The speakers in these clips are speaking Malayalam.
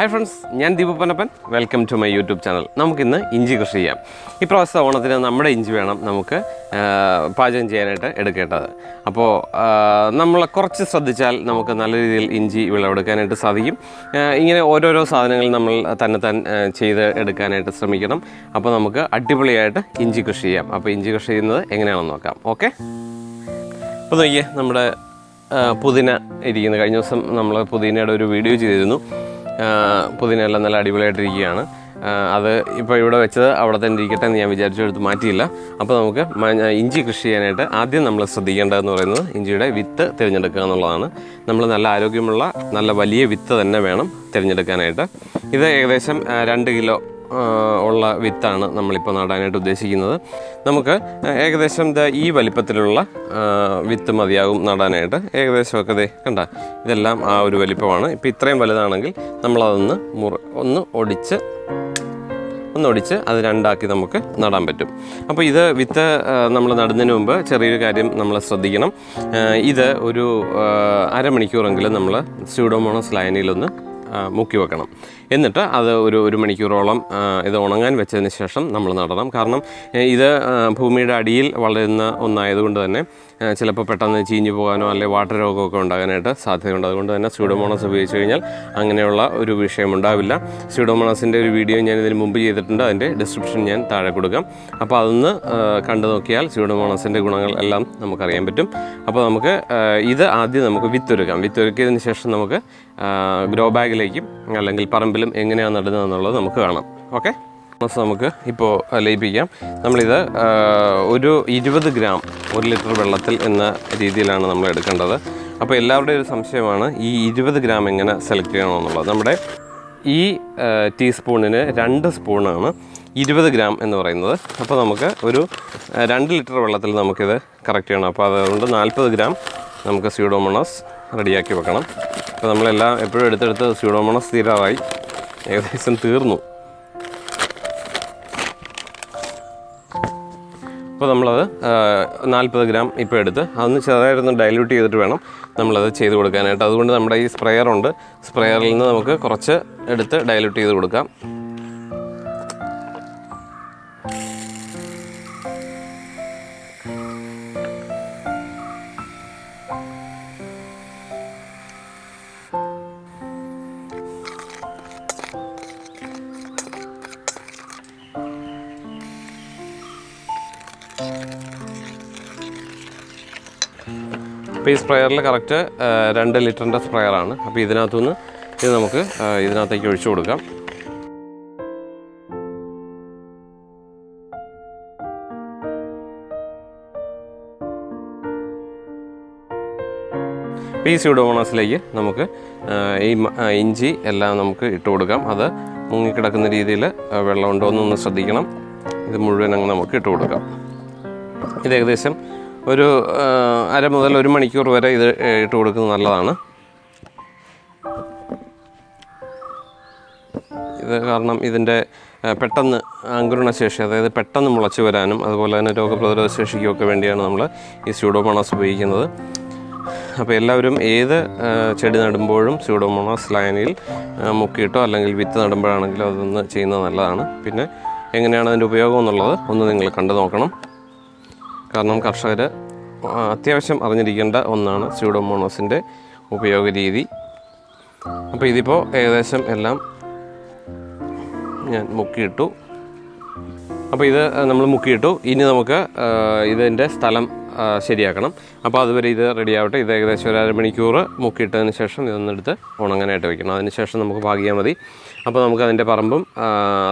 ഹായ് ഫ്രണ്ട്സ് ഞാൻ Deepu Panappan welcome to my YouTube channel നമുക്കിന്ന് ഇഞ്ചി കൃഷി ചെയ്യാം. ഇപ്രാവശ്യത്തെ ഓണത്തിന് നമ്മുടെ ഇഞ്ചി വേണം നമുക്ക് പാചകം ചെയ്യാനായിട്ട് എടുക്കേണ്ടത്. അപ്പോൾ നമ്മൾ കുറച്ച് ശ്രദ്ധിച്ചാൽ നമുക്ക് നല്ല രീതിയിൽ ഇഞ്ചി വിളവെടുക്കാനായിട്ട് സാധിക്കും. ഇങ്ങനെ ഓരോരോ സാധനങ്ങൾ നമ്മൾ തന്നെ താൻ ചെയ്ത് എടുക്കാനായിട്ട് ശ്രമിക്കണം. അപ്പോൾ നമുക്ക് അടിപൊളിയായിട്ട് ഇഞ്ചി കൃഷി ചെയ്യാം. അപ്പോൾ ഇഞ്ചി കൃഷി ചെയ്യുന്നത് എങ്ങനെയാണെന്ന് നോക്കാം. ഓക്കെ? അപ്പോൾ നോക്കിയേ നമ്മുടെ പുതിന ഇരിക്കുന്നത് കഴിഞ്ഞ ദിവസം നമ്മൾ പുതിനയുടെ ഒരു വീഡിയോ ചെയ്തിരുന്നു. ആ, പുതിന എല്ലാം നല്ല അടിപൊളിയായിട്ടിരിക്കുകയാണ്. അത് ഇപ്പോൾ ഇവിടെ വെച്ചത് അവിടെ തന്നെ ഇരിക്കട്ടെ എന്ന് ഞാൻ വിചാരിച്ചു എടുത്ത് മാറ്റിയില്ല. അപ്പോൾ നമുക്ക് ഇഞ്ചി കൃഷി ചെയ്യാനായിട്ട് ആദ്യം നമ്മൾ ശ്രദ്ധിക്കേണ്ടതെന്ന് പറയുന്നത് ഇഞ്ചിയുടെ വിത്ത് തിരഞ്ഞെടുക്കുക എന്നുള്ളതാണ്. നമ്മൾ നല്ല ആരോഗ്യമുള്ള നല്ല വലിയ വിത്ത് തന്നെ വേണം തിരഞ്ഞെടുക്കാനായിട്ട്. ഇത് ഏകദേശം രണ്ട് കിലോ ഉള്ള വിത്താണ് നമ്മളിപ്പോൾ നടാനായിട്ട് ഉദ്ദേശിക്കുന്നത്. നമുക്ക് ഏകദേശം ദ ഈ വലിപ്പത്തിലുള്ള വിത്ത് മതിയാകും നടാനായിട്ട്. ഏകദേശമൊക്കെ ദേ കണ്ട ഇതെല്ലാം ആ ഒരു വലിപ്പമാണ്. ഇപ്പോൾ ഇത്രയും വലുതാണെങ്കിൽ നമ്മളതൊന്ന് മുറ ഒന്ന് ഒടിച്ച് ഒന്നൊടിച്ച് അത് രണ്ടാക്കി നമുക്ക് നടാൻ പറ്റും. അപ്പോൾ ഇത് വിത്ത് നമ്മൾ നടുന്നതിന് മുമ്പ് ചെറിയൊരു കാര്യം നമ്മൾ ശ്രദ്ധിക്കണം. ഇത് ഒരു അരമണിക്കൂറെങ്കിലും നമ്മൾ സ്യൂഡോമോണോസ് ലൈനിലൊന്ന് മുക്കി വെക്കണം. എന്നിട്ട് അത് ഒരു ഒരു മണിക്കൂറോളം ഇത് ഉണങ്ങാൻ വെച്ചതിന് ശേഷം നമ്മൾ നടണം. കാരണം ഇത് ഭൂമിയുടെ അടിയിൽ വളരുന്ന ഒന്നായതുകൊണ്ട് തന്നെ ചിലപ്പോൾ പെട്ടെന്ന് ചീഞ്ഞു പോകാനോ അല്ലെങ്കിൽ വാട്ടർ രോഗമൊക്കെ ഉണ്ടാകാനായിട്ട് സാധ്യതയുണ്ട്. അതുകൊണ്ട് തന്നെ സ്യൂഡോമോണസ് ഉപയോഗിച്ച് കഴിഞ്ഞാൽ അങ്ങനെയുള്ള ഒരു വിഷയം ഉണ്ടാവില്ല. സ്യൂഡോമോണസിന്റെ ഒരു വീഡിയോ ഞാൻ ഇതിന് മുമ്പ് ചെയ്തിട്ടുണ്ട്. അതിന്റെ ഡിസ്ക്രിപ്ഷൻ ഞാൻ താഴെ കൊടുക്കാം. അപ്പോൾ അതൊന്ന് കണ്ടു നോക്കിയാൽ സ്യൂഡോമോണസിന്റെ ഗുണങ്ങൾ എല്ലാം നമുക്കറിയാൻ പറ്റും. അപ്പോൾ നമുക്ക് ഇത് ആദ്യം നമുക്ക് വിത്തൊരുക്കാം. വിത്തൊരുക്കിയതിന് ശേഷം നമുക്ക് ഗ്രോ ബാഗിലേക്കും അല്ലെങ്കിൽ പറമ്പിലും എങ്ങനെയാണ് നടുന്നത് എന്നുള്ളത് നമുക്ക് കാണാം. ഓക്കെ നമുക്ക് ഇപ്പോൾ ലയിപ്പിക്കാം. നമ്മളിത് ഒരു ഇരുപത് ഗ്രാം ഒരു ലിറ്റർ വെള്ളത്തിൽ എന്ന രീതിയിലാണ് നമ്മൾ എടുക്കേണ്ടത്. അപ്പോൾ എല്ലാവരുടെയും ഒരു സംശയമാണ് ഈ ഇരുപത് ഗ്രാം എങ്ങനെ സെലക്ട് ചെയ്യണമെന്നുള്ളത് നമ്മുടെ ഈ ടീസ്പൂണിന് രണ്ട് സ്പൂണാണ് ഇരുപത് ഗ്രാം എന്ന് പറയുന്നത്. അപ്പോൾ നമുക്ക് ഒരു രണ്ട് ലിറ്റർ വെള്ളത്തിൽ നമുക്കിത് കറക്റ്റ് ചെയ്യണം. അപ്പോൾ അതുകൊണ്ട് നാൽപ്പത് ഗ്രാം നമുക്ക് സ്യൂഡോമോണസ് റെഡിയാക്കി വെക്കണം. അപ്പോൾ നമ്മളെല്ലാം എപ്പോഴും എടുത്തെടുത്ത് സ്യൂഡോമോണസ് തീരാറായി. ഏകദേശം തീർന്നു. അപ്പോൾ നമ്മളത് നാൽപ്പത് ഗ്രാം ഇപ്പോൾ എടുത്ത് അതൊന്ന് ചെറുതായിട്ടൊന്ന് ഡൈല്യൂട്ട് ചെയ്തിട്ട് വേണം നമ്മളത് ചെയ്ത് കൊടുക്കാനായിട്ട്. അതുകൊണ്ട് നമ്മുടെ ഈ സ്പ്രെയർ ഉണ്ട്. സ്പ്രെയറിൽ നിന്ന് നമുക്ക് കുറച്ച് എടുത്ത് ഡൈല്യൂട്ട് ചെയ്ത് കൊടുക്കാം. അപ്പോൾ ഈ സ്പ്രെയറിൽ കറക്റ്റ് രണ്ട് ലിറ്ററിന്റെ സ്പ്രെയറാണ് അപ്പോൾ ഇതിനകത്തുനിന്ന് ഇത് നമുക്ക് ഇതിനകത്തേക്ക് ഒഴിച്ചു കൊടുക്കാം. ഈ സ്യൂഡോമോണസിലേക്ക് നമുക്ക് ഈ ഇഞ്ചി എല്ലാം നമുക്ക് ഇട്ട് കൊടുക്കാം. അത് മുങ്ങിക്കിടക്കുന്ന രീതിയിൽ വെള്ളം ഉണ്ടോ എന്നൊന്ന് ശ്രദ്ധിക്കണം. ഇത് മുഴുവൻ അങ്ങ് നമുക്ക് ഇട്ട് കൊടുക്കാം. ഇത് ഏകദേശം ഒരു അര മുതൽ ഒരു മണിക്കൂർ വരെ ഇത് ഇട്ട് കൊടുക്കുന്നത് നല്ലതാണ്. ഇത് കാരണം ഇതിന്റെ പെട്ടെന്ന് അങ്കുരണശേഷി അതായത് പെട്ടെന്ന് മുളച്ചു വരാനും അതുപോലെ തന്നെ രോഗപ്രതിരോധ ശേഷിക്കുമൊക്കെ വേണ്ടിയാണ് നമ്മൾ ഈ സ്യൂഡോമോണാസ് ഉപയോഗിക്കുന്നത്. അപ്പോൾ എല്ലാവരും ഏത് ചെടി നടുമ്പോഴും സ്യൂഡോമോണാസ് ലൈനിൽ മുക്കിയിട്ടോ അല്ലെങ്കിൽ വിത്ത് നടുമ്പോഴാണെങ്കിലോ അതൊന്ന് ചെയ്യുന്നത് നല്ലതാണ്. പിന്നെ എങ്ങനെയാണ് അതിന്റെ ഉപയോഗം എന്നുള്ളത് ഒന്ന് നിങ്ങൾ കണ്ടു നോക്കണം. കാരണം കർഷകർ അത്യാവശ്യം അറിഞ്ഞിരിക്കേണ്ട ഒന്നാണ് സ്യൂഡോമോണോസിന്റെ ഉപയോഗ രീതി അപ്പോൾ ഇതിപ്പോൾ ഏകദേശം എല്ലാം ഞാൻ മുക്കിയിട്ടു. അപ്പോൾ ഇത് നമ്മൾ മുക്കിയിട്ടു. ഇനി നമുക്ക് ഇതിന്റെ സ്ഥലം ശരിയാക്കണം. അപ്പോൾ അതുവരെ ഇത് റെഡി ആവട്ടെ. ഇത് ഏകദേശം ഒരു അരമണിക്കൂർ മുക്കിയിട്ടതിന് ശേഷം ഇതൊന്നെടുത്ത് ഉണങ്ങാനായിട്ട് വെക്കണം. അതിന് ശേഷം നമുക്ക് പാകിയാൽ മതി. അപ്പോൾ നമുക്ക് അതിന്റെ പറമ്പും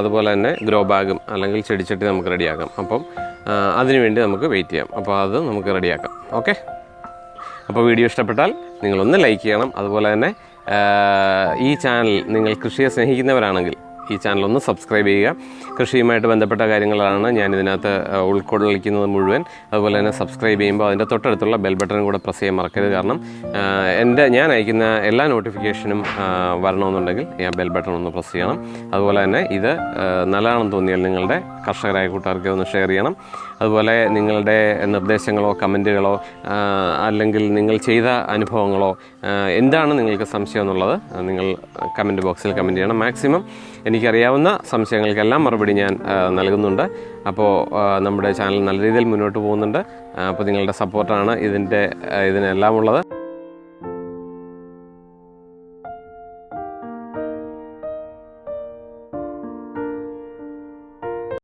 അതുപോലെ തന്നെ ഗ്രോ ബാഗും അല്ലെങ്കിൽ ചെടിച്ചട്ടി നമുക്ക് റെഡിയാക്കാം അപ്പം അതിനുവേണ്ടി അതിനു വേണ്ടി നമുക്ക് വെയിറ്റ് ചെയ്യാം. അപ്പോൾ അത് നമുക്ക് റെഡിയാക്കാം ഓക്കെ അപ്പോൾ വീഡിയോ ഇഷ്ടപ്പെട്ടാൽ നിങ്ങളൊന്ന് ലൈക്ക് ചെയ്യണം. അതുപോലെ തന്നെ ഈ ചാനൽ നിങ്ങൾ കൃഷിയെ സ്നേഹിക്കുന്നവരാണെങ്കിൽ ഈ ചാനൽ ഒന്ന് സബ്സ്ക്രൈബ് ചെയ്യുക. കൃഷിയുമായിട്ട് ബന്ധപ്പെട്ട കാര്യങ്ങളാണ് ഞാൻ ഇതിനകത്ത് ഉൾക്കൊള്ളിക്കുന്നത് മുഴുവൻ. അതുപോലെ തന്നെ സബ്സ്ക്രൈബ് ചെയ്യുമ്പോൾ അതിന്റെ തൊട്ടടുത്തുള്ള ബെൽ ബട്ടൺ കൂടെ പ്രസ് ചെയ്യാൻ മറക്കരുത്. കാരണം എന്റെ ഞാൻ അയക്കുന്ന എല്ലാ നോട്ടിഫിക്കേഷനും വരണമെന്നുണ്ടെങ്കിൽ ഞാൻ ബെൽ ബട്ടൺ ഒന്ന് പ്രസ് ചെയ്യണം. അതുപോലെ തന്നെ ഇത് നല്ലതാണെന്ന് തോന്നിയാൽ നിങ്ങളുടെ കർഷകരായ കൂട്ടുകാർക്ക് ഒന്ന് ഷെയർ ചെയ്യണം. അതുപോലെ നിങ്ങളുടെ നിർദ്ദേശങ്ങളോ കമന്റുകളോ അല്ലെങ്കിൽ നിങ്ങൾ ചെയ്ത അനുഭവങ്ങളോ എന്താണ് നിങ്ങൾക്ക് സംശയം എന്നുള്ളത് നിങ്ങൾ കമന്റ് ബോക്സിൽ കമന്റ് ചെയ്യണം മാക്സിമം. എനിക്കറിയാവുന്ന സംശയങ്ങൾക്കെല്ലാം മറുപടി ഞാൻ നൽകുന്നുണ്ട്. അപ്പോൾ നമ്മുടെ ചാനൽ നല്ല രീതിയിൽ മുന്നോട്ട് പോകുന്നുണ്ട്. അപ്പോൾ നിങ്ങളുടെ സപ്പോർട്ടാണ് ഇതിന്റെ ഇതിനെല്ലാം ഉള്ളത്